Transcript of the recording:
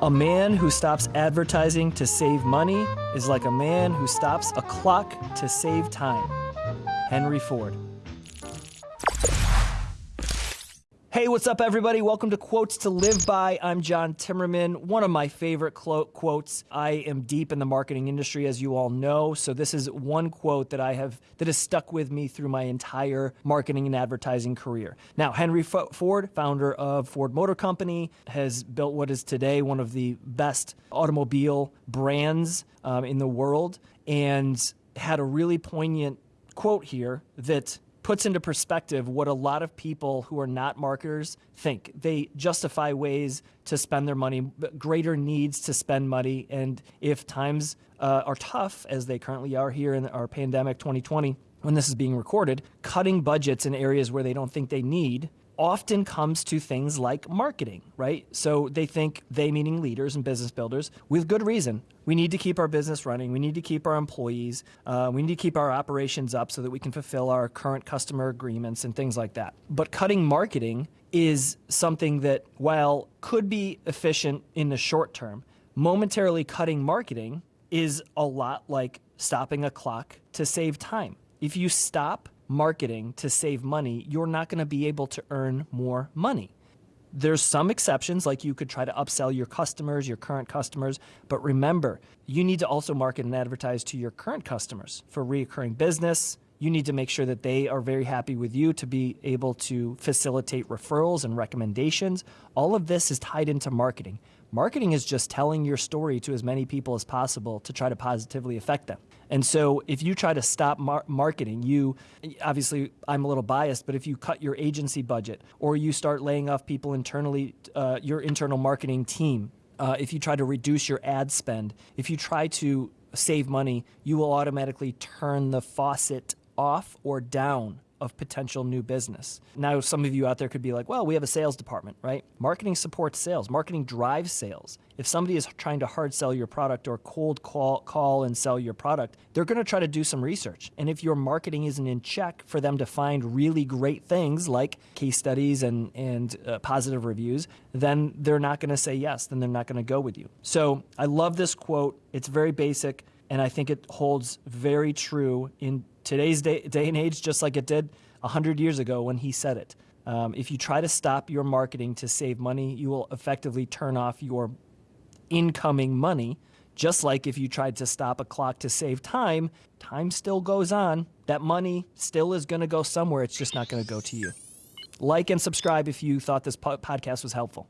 A man who stops advertising to save money is like a man who stops a clock to save time. Henry Ford. Hey, what's up, everybody? Welcome to Quotes to Live By. I'm John Timmerman. One of my favorite quotes. I am deep in the marketing industry, as you all know. So this is one quote that I have that has stuck with me through my entire marketing and advertising career. Now, Henry Ford, founder of Ford Motor Company, has built what is today one of the best automobile brands um, in the world, and had a really poignant quote here that puts into perspective what a lot of people who are not marketers think. They justify ways to spend their money, greater needs to spend money. And if times uh, are tough, as they currently are here in our pandemic 2020, when this is being recorded, cutting budgets in areas where they don't think they need often comes to things like marketing, right? So they think, they meaning leaders and business builders, with good reason. We need to keep our business running. We need to keep our employees. Uh, we need to keep our operations up so that we can fulfill our current customer agreements and things like that. But cutting marketing is something that, while could be efficient in the short term, momentarily cutting marketing is a lot like stopping a clock to save time. If you stop marketing to save money, you're not going to be able to earn more money. There's some exceptions, like you could try to upsell your customers, your current customers, but remember, you need to also market and advertise to your current customers for reoccurring business. You need to make sure that they are very happy with you to be able to facilitate referrals and recommendations. All of this is tied into marketing. Marketing is just telling your story to as many people as possible to try to positively affect them. And so if you try to stop mar- marketing, you obviously I'm a little biased, but if you cut your agency budget or you start laying off people internally, uh, your internal marketing team, uh, if you try to reduce your ad spend, if you try to save money, you will automatically turn the faucet off or down of potential new business. Now, some of you out there could be like, well, we have a sales department, right? Marketing supports sales, marketing drives sales. If somebody is trying to hard sell your product or cold call, call and sell your product, they're going to try to do some research. And if your marketing isn't in check for them to find really great things like case studies and, and uh, positive reviews, then they're not going to say yes, then they're not going to go with you. So I love this quote. It's very basic, and I think it holds very true in today's day, day and age, just like it did 100 years ago when he said it. Um, if you try to stop your marketing to save money, you will effectively turn off your incoming money. Just like if you tried to stop a clock to save time, time still goes on. That money still is going to go somewhere. It's just not going to go to you. Like and subscribe if you thought this po- podcast was helpful.